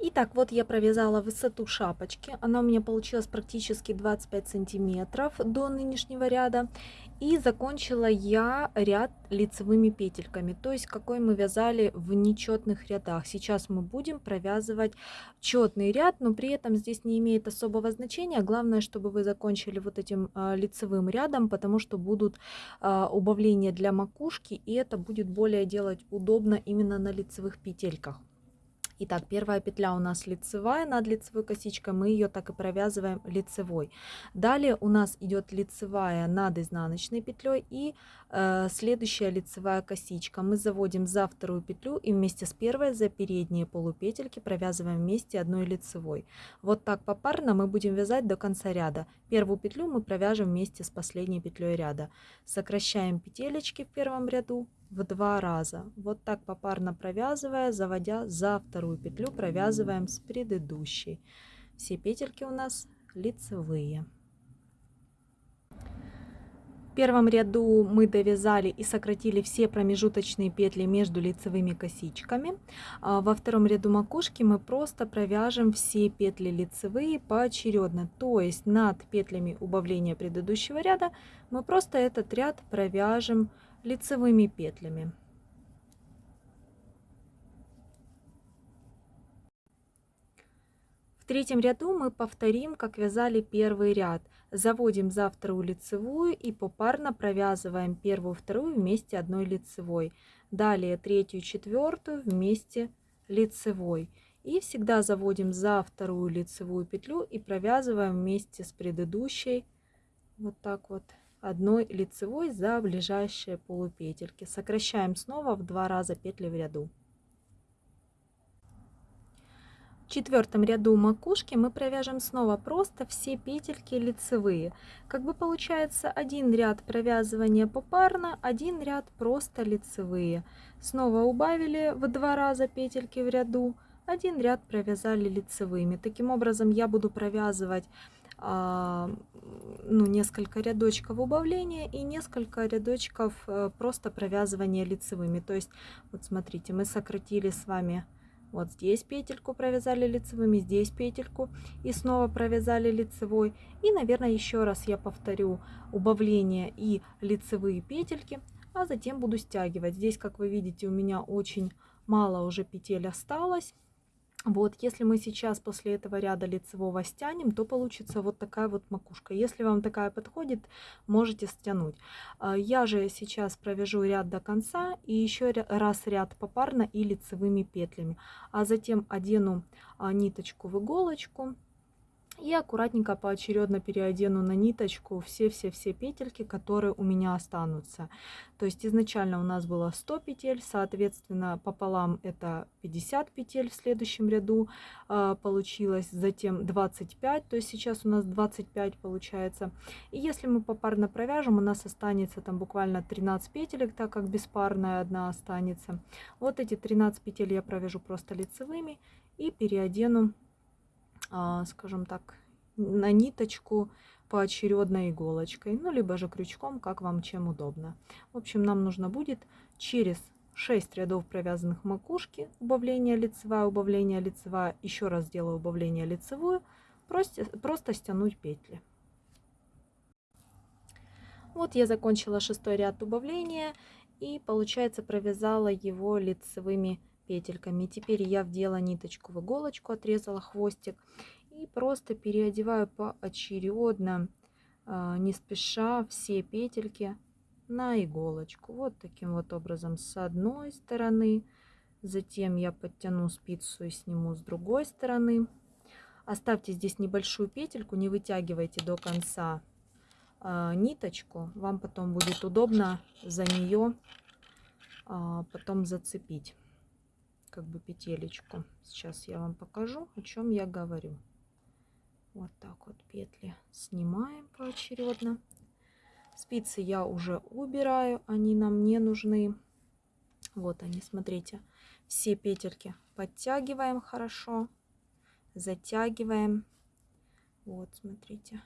Итак, вот я провязала высоту шапочки. Она у меня получилась практически 25 сантиметров до нынешнего ряда. И закончила я ряд лицевыми петельками, то есть какой мы вязали в нечетных рядах. Сейчас мы будем провязывать четный ряд, но при этом здесь не имеет особого значения. Главное, чтобы вы закончили вот этим а, лицевым рядом, потому что будут а, убавления для макушки, и это будет более делать удобно именно на лицевых петельках. Итак, первая петля у нас лицевая над лицевой косичкой, мы ее так и провязываем лицевой. Далее у нас идет лицевая над изнаночной петлей и э, следующая лицевая косичка. Мы заводим за вторую петлю и вместе с первой за передние полупетельки провязываем вместе одной лицевой. Вот так попарно мы будем вязать до конца ряда. Первую петлю мы провяжем вместе с последней петлей ряда. Сокращаем петелечки в первом ряду, в два раза. Вот так попарно провязывая, заводя за вторую петлю, провязываем с предыдущей. Все петельки у нас лицевые. В первом ряду мы довязали и сократили все промежуточные петли между лицевыми косичками. А во втором ряду макушки мы просто провяжем все петли лицевые поочередно. То есть над петлями убавления предыдущего ряда мы просто этот ряд провяжем лицевыми петлями. В третьем ряду мы повторим, как вязали первый ряд. Заводим за вторую лицевую и попарно провязываем первую вторую вместе одной лицевой. Далее третью четвертую вместе лицевой. И всегда заводим за вторую лицевую петлю и провязываем вместе с предыдущей вот так вот одной лицевой за ближайшие полупетельки. Сокращаем снова в два раза петли в ряду. В четвертом ряду макушки мы провяжем снова просто все петельки лицевые. Как бы получается один ряд провязывания попарно, один ряд просто лицевые. Снова убавили в два раза петельки в ряду, один ряд провязали лицевыми. Таким образом я буду провязывать ну, несколько рядочков убавления и несколько рядочков э, просто провязывания лицевыми. То есть, вот смотрите, мы сократили с вами вот здесь петельку провязали лицевыми, здесь петельку и снова провязали лицевой. И, наверное, еще раз я повторю убавление и лицевые петельки, а затем буду стягивать. Здесь, как вы видите, у меня очень мало уже петель осталось. Вот, если мы сейчас после этого ряда лицевого стянем, то получится вот такая вот макушка. Если вам такая подходит, можете стянуть. А, я же сейчас провяжу ряд до конца и еще раз ряд попарно и лицевыми петлями. А затем одену а, ниточку в иголочку и аккуратненько поочередно переодену на ниточку все-все-все петельки, которые у меня останутся. То есть изначально у нас было 100 петель, соответственно пополам это 50 петель в следующем ряду э, получилось, затем 25, то есть сейчас у нас 25 получается. И если мы попарно провяжем, у нас останется там буквально 13 петелек, так как беспарная одна останется. Вот эти 13 петель я провяжу просто лицевыми и переодену скажем так, на ниточку поочередно иголочкой, ну, либо же крючком, как вам чем удобно. В общем, нам нужно будет через 6 рядов провязанных макушки, убавление лицевая, убавление лицевая, еще раз сделаю убавление лицевую, просто, просто стянуть петли. Вот я закончила шестой ряд убавления и получается провязала его лицевыми петельками. Теперь я вдела ниточку в иголочку, отрезала хвостик и просто переодеваю поочередно, а, не спеша, все петельки на иголочку. Вот таким вот образом с одной стороны. Затем я подтяну спицу и сниму с другой стороны. Оставьте здесь небольшую петельку, не вытягивайте до конца э, ниточку. Вам потом будет удобно за нее э, потом зацепить как бы петелечку. Сейчас я вам покажу, о чем я говорю. Вот так вот петли снимаем поочередно. Спицы я уже убираю, они нам не нужны. Вот они, смотрите. Все петельки подтягиваем хорошо, затягиваем. Вот, смотрите.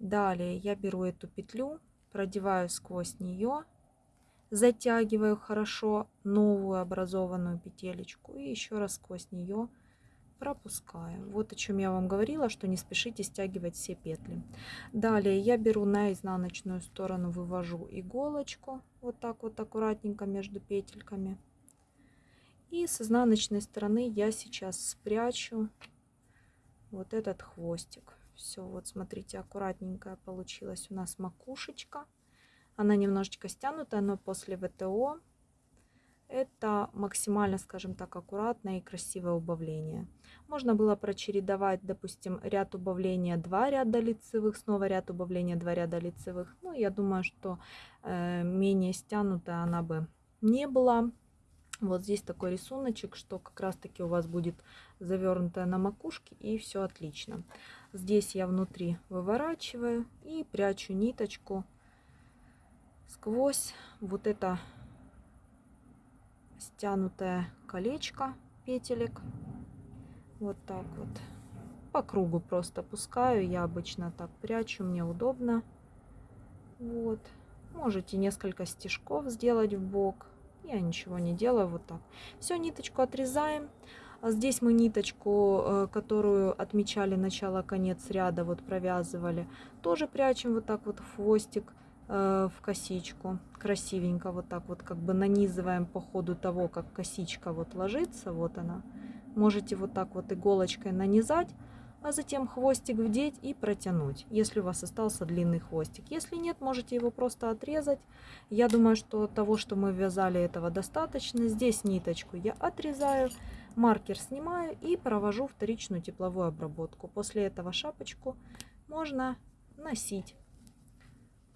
Далее я беру эту петлю, продеваю сквозь нее затягиваю хорошо новую образованную петелечку и еще раз сквозь нее пропускаю. Вот о чем я вам говорила, что не спешите стягивать все петли. Далее я беру на изнаночную сторону, вывожу иголочку вот так вот аккуратненько между петельками. И с изнаночной стороны я сейчас спрячу вот этот хвостик. Все, вот смотрите, аккуратненькая получилась у нас макушечка. Она немножечко стянутая, но после ВТО это максимально, скажем так, аккуратное и красивое убавление. Можно было прочередовать, допустим, ряд убавления, два ряда лицевых, снова ряд убавления, два ряда лицевых. Ну, я думаю, что э, менее стянутая она бы не была. Вот здесь такой рисуночек, что как раз таки у вас будет завернутая на макушке и все отлично. Здесь я внутри выворачиваю и прячу ниточку сквозь вот это стянутое колечко петелек. Вот так вот. По кругу просто пускаю. Я обычно так прячу, мне удобно. Вот. Можете несколько стежков сделать в бок. Я ничего не делаю, вот так. Все, ниточку отрезаем. А здесь мы ниточку, э, которую отмечали начало-конец ряда, вот провязывали, тоже прячем вот так вот хвостик. Э, в косичку. Красивенько вот так вот как бы нанизываем по ходу того, как косичка вот ложится. Вот она. Можете вот так вот иголочкой нанизать, а затем хвостик вдеть и протянуть, если у вас остался длинный хвостик. Если нет, можете его просто отрезать. Я думаю, что того, что мы вязали, этого достаточно. Здесь ниточку я отрезаю, маркер снимаю и провожу вторичную тепловую обработку. После этого шапочку можно носить.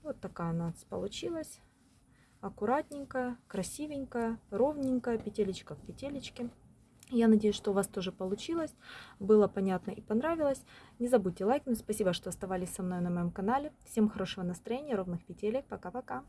Вот такая у нас получилась. Аккуратненькая, красивенькая, ровненькая, петелечка к петелечке. Я надеюсь, что у вас тоже получилось, было понятно и понравилось. Не забудьте лайкнуть. Спасибо, что оставались со мной на моем канале. Всем хорошего настроения, ровных петелек. Пока-пока.